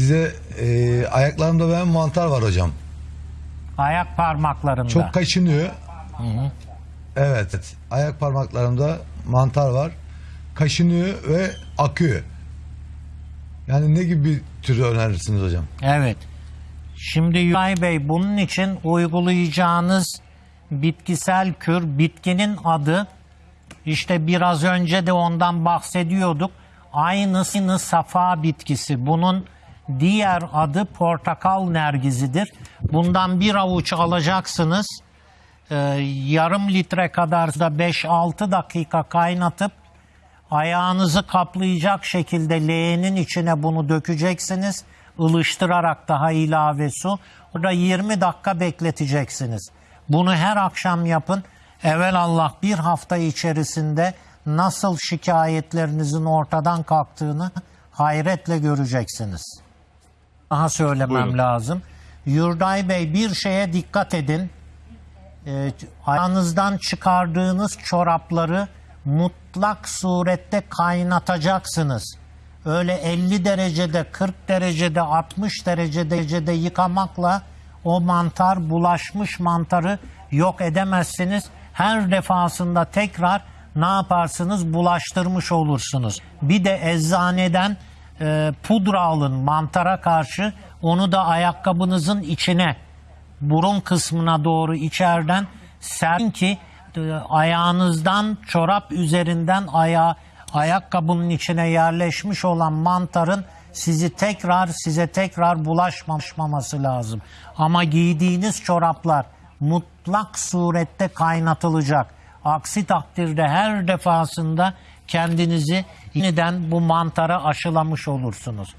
Size e, ayaklarımda benim mantar var hocam. Ayak parmaklarında. Çok kaşınıyor. Evet. Ayak parmaklarımda mantar var. Kaşınıyor ve akıyor. Yani ne gibi bir türü önerirsiniz hocam? Evet. Şimdi Yusuf Bey bunun için uygulayacağınız bitkisel kür bitkinin adı işte biraz önce de ondan bahsediyorduk. Aynısını safa bitkisi. Bunun diğer adı portakal nergizidir. Bundan bir avuç alacaksınız. Ee, yarım litre kadar da 5-6 dakika kaynatıp ayağınızı kaplayacak şekilde leğenin içine bunu dökeceksiniz. Ilıştırarak daha ilave su. Burada 20 dakika bekleteceksiniz. Bunu her akşam yapın. Evel Allah bir hafta içerisinde nasıl şikayetlerinizin ortadan kalktığını hayretle göreceksiniz. Daha söylemem Buyurun. lazım. Yurday Bey bir şeye dikkat edin. E, ayağınızdan çıkardığınız çorapları mutlak surette kaynatacaksınız. Öyle 50 derecede, 40 derecede, 60 derecede, derecede yıkamakla o mantar, bulaşmış mantarı yok edemezsiniz. Her defasında tekrar ne yaparsınız? Bulaştırmış olursunuz. Bir de eczaneden e, pudra alın mantara karşı. Onu da ayakkabınızın içine burun kısmına doğru içeriden serin ki e, ayağınızdan çorap üzerinden ayağa ayakkabının içine yerleşmiş olan mantarın sizi tekrar size tekrar bulaşmaması lazım. Ama giydiğiniz çoraplar mutlak surette kaynatılacak. Aksi takdirde her defasında kendinizi yeniden bu mantara aşılamış olursunuz.